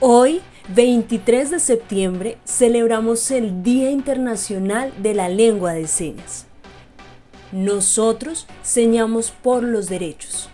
Hoy, 23 de septiembre, celebramos el Día Internacional de la Lengua de Señas. Nosotros señamos por los derechos.